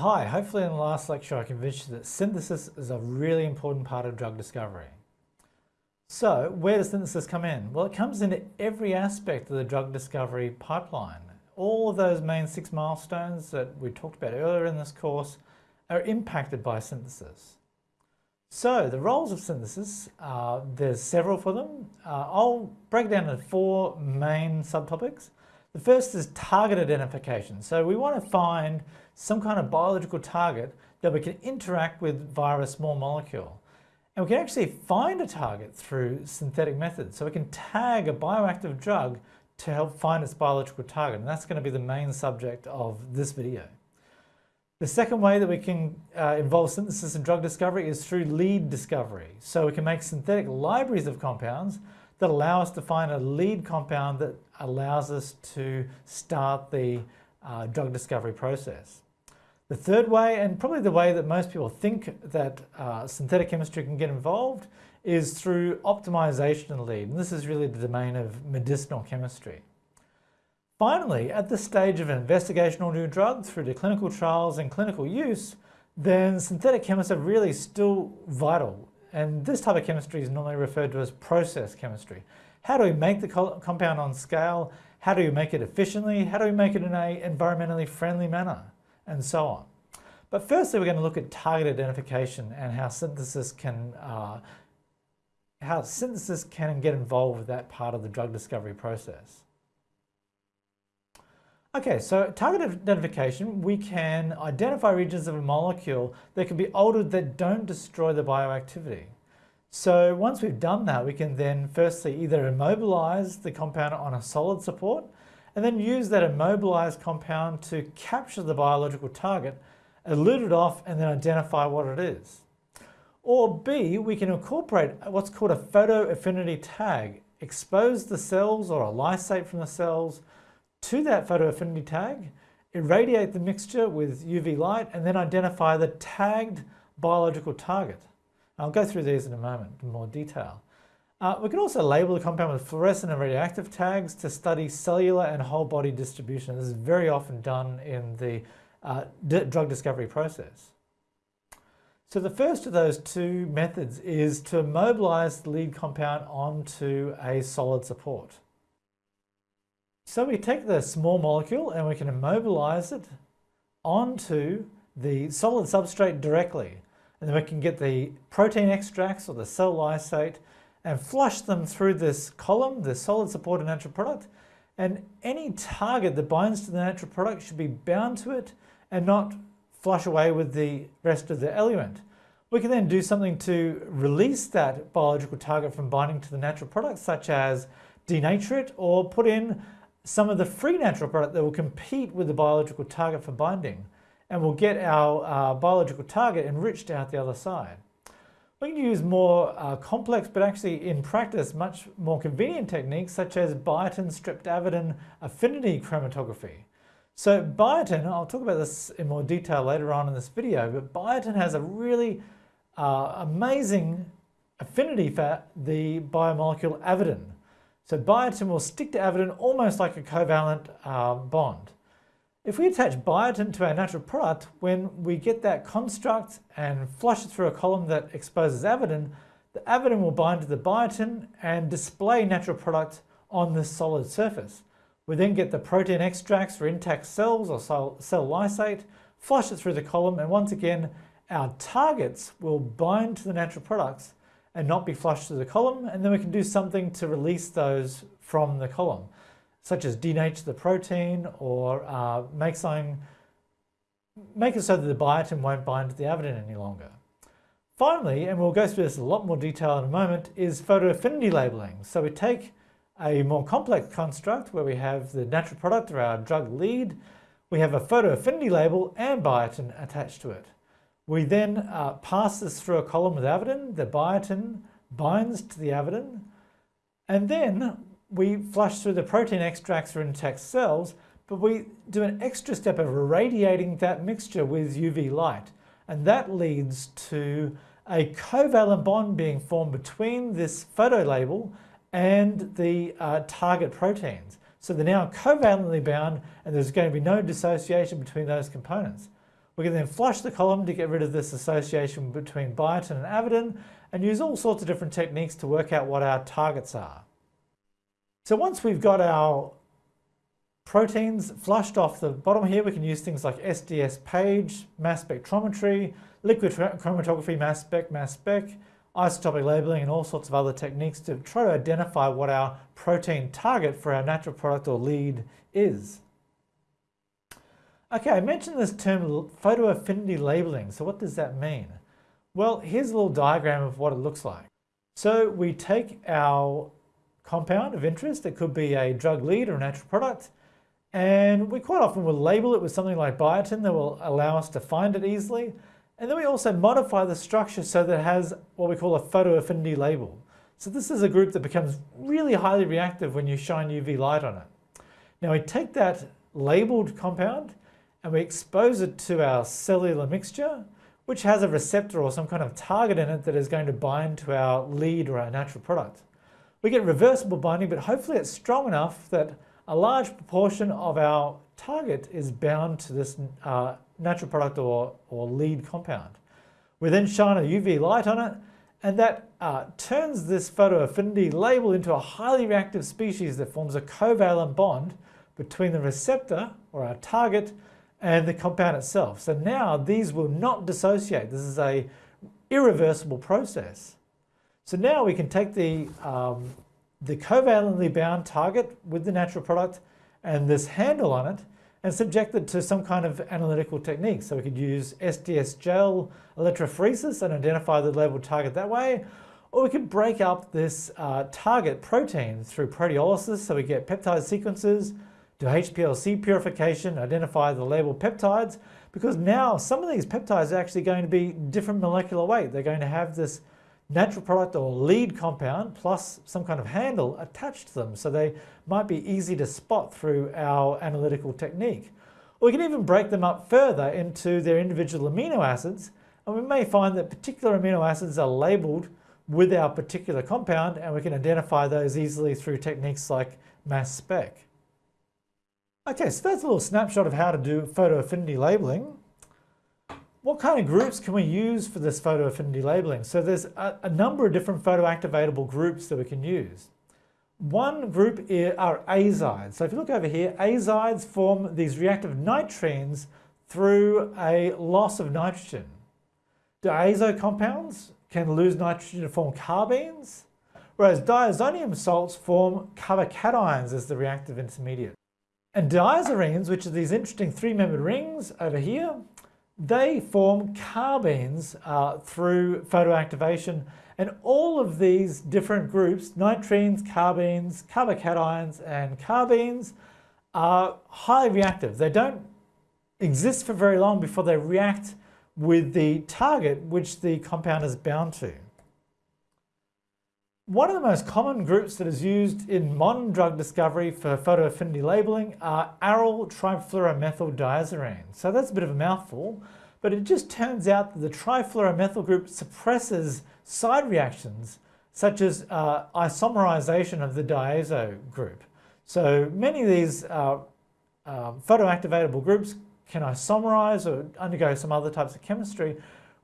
Hi, hopefully in the last lecture I convinced you that synthesis is a really important part of drug discovery. So where does synthesis come in? Well, it comes into every aspect of the drug discovery pipeline. All of those main six milestones that we talked about earlier in this course are impacted by synthesis. So the roles of synthesis, uh, there's several for them. Uh, I'll break down into four main subtopics. The first is target identification. So we want to find some kind of biological target that we can interact with via a small molecule. And we can actually find a target through synthetic methods. So we can tag a bioactive drug to help find its biological target. And that's going to be the main subject of this video. The second way that we can uh, involve synthesis in drug discovery is through lead discovery. So we can make synthetic libraries of compounds that allow us to find a lead compound that allows us to start the uh, drug discovery process. The third way, and probably the way that most people think that uh, synthetic chemistry can get involved, is through optimization of lead. And this is really the domain of medicinal chemistry. Finally, at the stage of an investigational new drug through to clinical trials and clinical use, then synthetic chemists are really still vital. And this type of chemistry is normally referred to as process chemistry. How do we make the compound on scale? How do we make it efficiently? How do we make it in an environmentally friendly manner? and so on. But firstly, we're going to look at target identification and how synthesis can uh, how synthesis can get involved with that part of the drug discovery process. Okay, so target identification, we can identify regions of a molecule that can be altered that don't destroy the bioactivity. So once we've done that, we can then firstly either immobilize the compound on a solid support and then use that immobilized compound to capture the biological target, elute it off, and then identify what it is. Or B, we can incorporate what's called a photo affinity tag, expose the cells or a lysate from the cells to that photoaffinity tag, irradiate the mixture with UV light, and then identify the tagged biological target. I'll go through these in a moment in more detail. Uh, we can also label the compound with fluorescent and radioactive tags to study cellular and whole body distribution. This is very often done in the uh, drug discovery process. So the first of those two methods is to mobilize the lead compound onto a solid support. So we take the small molecule and we can immobilize it onto the solid substrate directly. And then we can get the protein extracts or the cell lysate and flush them through this column, the solid supported natural product, and any target that binds to the natural product should be bound to it and not flush away with the rest of the eluent. We can then do something to release that biological target from binding to the natural product, such as denature it or put in some of the free natural product that will compete with the biological target for binding. And we'll get our uh, biological target enriched out the other side. We can use more uh, complex, but actually in practice, much more convenient techniques such as biotin streptavidin affinity chromatography. So biotin, I'll talk about this in more detail later on in this video, but biotin has a really uh, amazing affinity for the biomolecule avidin. So biotin will stick to avidin almost like a covalent uh, bond. If we attach biotin to our natural product, when we get that construct and flush it through a column that exposes avidin, the avidin will bind to the biotin and display natural product on the solid surface. We then get the protein extracts for intact cells or cell, cell lysate, flush it through the column, and once again, our targets will bind to the natural products and not be flushed through the column, and then we can do something to release those from the column such as denature the protein or uh, make something, make it so that the biotin won't bind to the avidin any longer. Finally, and we'll go through this in a lot more detail in a moment, is photoaffinity labeling. So we take a more complex construct where we have the natural product or our drug lead, we have a photoaffinity label and biotin attached to it. We then uh, pass this through a column with avidin, the biotin binds to the avidin, and then we flush through the protein extracts for intact cells, but we do an extra step of irradiating that mixture with UV light. And that leads to a covalent bond being formed between this photo label and the uh, target proteins. So they're now covalently bound and there's going to be no dissociation between those components. We can then flush the column to get rid of this association between biotin and avidin and use all sorts of different techniques to work out what our targets are. So once we've got our proteins flushed off the bottom here, we can use things like SDS-PAGE, mass spectrometry, liquid chromatography, mass spec, mass spec, isotopic labeling and all sorts of other techniques to try to identify what our protein target for our natural product or lead is. Okay, I mentioned this term photoaffinity labeling. So what does that mean? Well, here's a little diagram of what it looks like. So we take our compound of interest, it could be a drug lead or a natural product, and we quite often will label it with something like biotin that will allow us to find it easily. And then we also modify the structure so that it has what we call a photoaffinity label. So this is a group that becomes really highly reactive when you shine UV light on it. Now we take that labeled compound and we expose it to our cellular mixture, which has a receptor or some kind of target in it that is going to bind to our lead or our natural product. We get reversible binding, but hopefully it's strong enough that a large proportion of our target is bound to this uh, natural product or, or lead compound. We then shine a UV light on it, and that uh, turns this photoaffinity label into a highly reactive species that forms a covalent bond between the receptor, or our target, and the compound itself. So now these will not dissociate. This is a irreversible process. So now we can take the, um, the covalently bound target with the natural product and this handle on it and subject it to some kind of analytical technique. So we could use SDS gel electrophoresis and identify the labeled target that way, or we could break up this uh, target protein through proteolysis so we get peptide sequences, do HPLC purification, identify the labeled peptides, because now some of these peptides are actually going to be different molecular weight. They're going to have this natural product or lead compound plus some kind of handle attached to them. So they might be easy to spot through our analytical technique. Or we can even break them up further into their individual amino acids. And we may find that particular amino acids are labeled with our particular compound and we can identify those easily through techniques like mass spec. Okay, so that's a little snapshot of how to do photoaffinity labeling. What kind of groups can we use for this photoaffinity labeling? So there's a, a number of different photoactivatable groups that we can use. One group are azides. So if you look over here, azides form these reactive nitrenes through a loss of nitrogen. Diazo compounds can lose nitrogen to form carbenes, whereas diazonium salts form carbocations as the reactive intermediate. And diazirines, which are these interesting three-membered rings over here, they form carbenes uh, through photoactivation. And all of these different groups, nitrenes, carbenes, carbocations, and carbenes, are highly reactive. They don't exist for very long before they react with the target which the compound is bound to. One of the most common groups that is used in modern drug discovery for photoaffinity labeling are aryl trifluoromethyl diazirines. So that's a bit of a mouthful, but it just turns out that the trifluoromethyl group suppresses side reactions such as uh, isomerization of the diazo group. So many of these uh, uh, photoactivatable groups can isomerize or undergo some other types of chemistry,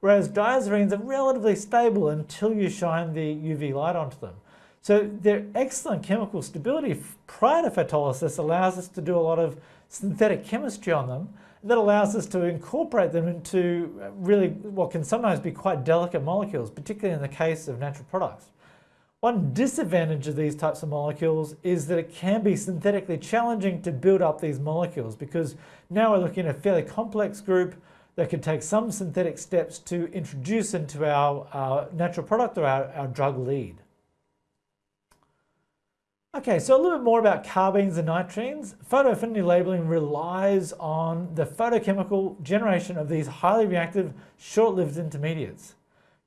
whereas diazirines are relatively stable until you shine the UV light onto them. So their excellent chemical stability prior to photolysis allows us to do a lot of synthetic chemistry on them that allows us to incorporate them into uh, really what can sometimes be quite delicate molecules, particularly in the case of natural products. One disadvantage of these types of molecules is that it can be synthetically challenging to build up these molecules because now we're looking at a fairly complex group that could take some synthetic steps to introduce into our, our natural product or our, our drug lead. Okay, so a little bit more about carbenes and nitrenes. Photoaffinity labeling relies on the photochemical generation of these highly reactive, short-lived intermediates.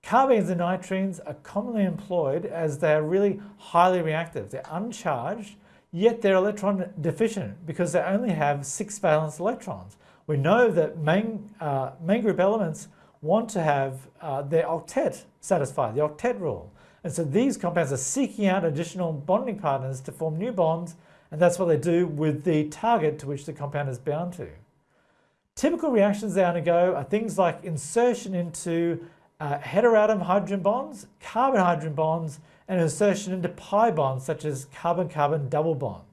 Carbenes and nitrenes are commonly employed as they are really highly reactive. They're uncharged, yet they're electron deficient because they only have six valence electrons. We know that main, uh, main group elements want to have uh, their octet satisfied, the octet rule. And so these compounds are seeking out additional bonding partners to form new bonds, and that's what they do with the target to which the compound is bound to. Typical reactions they undergo are things like insertion into uh, heteroatom hydrogen bonds, carbon hydrogen bonds, and insertion into pi bonds such as carbon-carbon double bonds.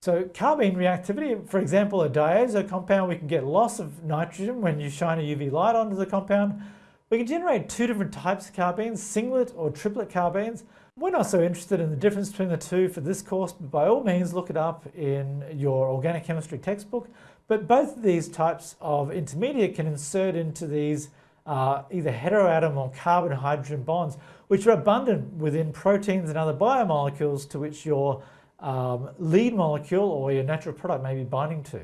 So carbene reactivity, for example, a diazo compound, we can get loss of nitrogen when you shine a UV light onto the compound. We can generate two different types of carbenes, singlet or triplet carbenes. We're not so interested in the difference between the two for this course, but by all means look it up in your organic chemistry textbook. But both of these types of intermediate can insert into these uh, either heteroatom or carbon-hydrogen bonds, which are abundant within proteins and other biomolecules to which your um, lead molecule or your natural product may be binding to.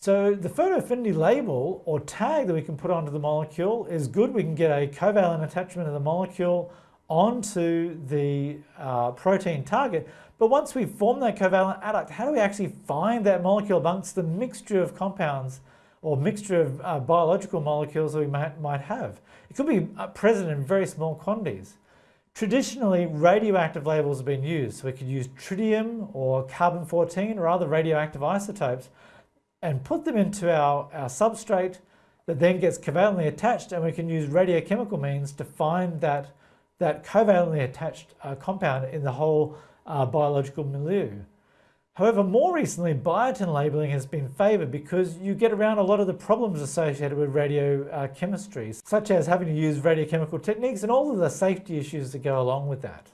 So the photo affinity label or tag that we can put onto the molecule is good. We can get a covalent attachment of the molecule onto the uh, protein target. But once we form that covalent adduct, how do we actually find that molecule amongst the mixture of compounds or mixture of uh, biological molecules that we might, might have? It could be uh, present in very small quantities. Traditionally, radioactive labels have been used. So we could use tritium or carbon-14 or other radioactive isotopes and put them into our, our substrate that then gets covalently attached and we can use radiochemical means to find that, that covalently attached uh, compound in the whole uh, biological milieu. However, more recently, biotin labeling has been favored because you get around a lot of the problems associated with radiochemistry, uh, such as having to use radiochemical techniques and all of the safety issues that go along with that.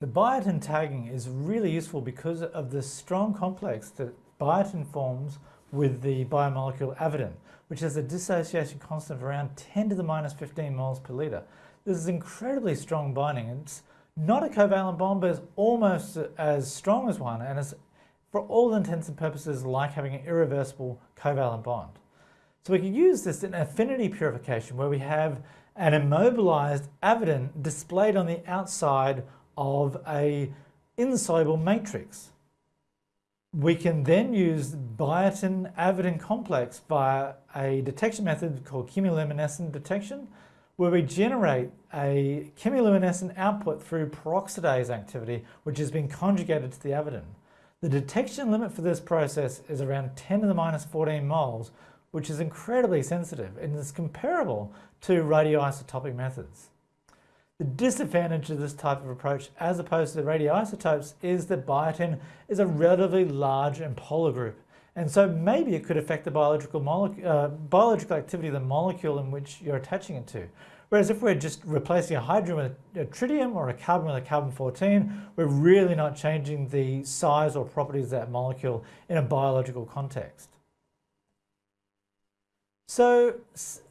The biotin tagging is really useful because of the strong complex that biotin forms with the biomolecule avidin, which has a dissociation constant of around 10 to the minus 15 moles per litre. This is incredibly strong binding. It's not a covalent bond, but it's almost as strong as one, and is, for all intents and purposes, like having an irreversible covalent bond. So we can use this in affinity purification, where we have an immobilized avidin displayed on the outside of a insoluble matrix. We can then use biotin avidin complex via a detection method called chemiluminescent detection, where we generate a chemiluminescent output through peroxidase activity, which has been conjugated to the avidin. The detection limit for this process is around 10 to the minus 14 moles, which is incredibly sensitive and is comparable to radioisotopic methods. The disadvantage of this type of approach as opposed to the radioisotopes is that biotin is a relatively large and polar group and so maybe it could affect the biological, uh, biological activity of the molecule in which you're attaching it to. Whereas if we're just replacing a hydrogen with a tritium or a carbon with a carbon-14, we're really not changing the size or properties of that molecule in a biological context. So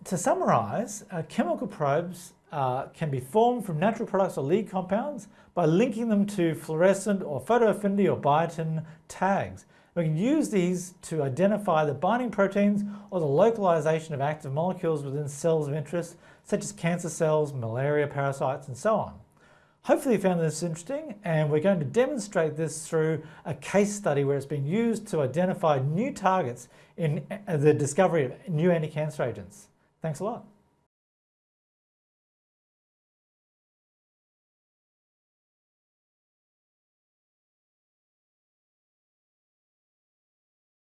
to summarize, uh, chemical probes uh, can be formed from natural products or lead compounds by linking them to fluorescent or photoaffinity or biotin tags. We can use these to identify the binding proteins or the localization of active molecules within cells of interest, such as cancer cells, malaria parasites, and so on. Hopefully you found this interesting, and we're going to demonstrate this through a case study where it's been used to identify new targets in uh, the discovery of new anti-cancer agents. Thanks a lot.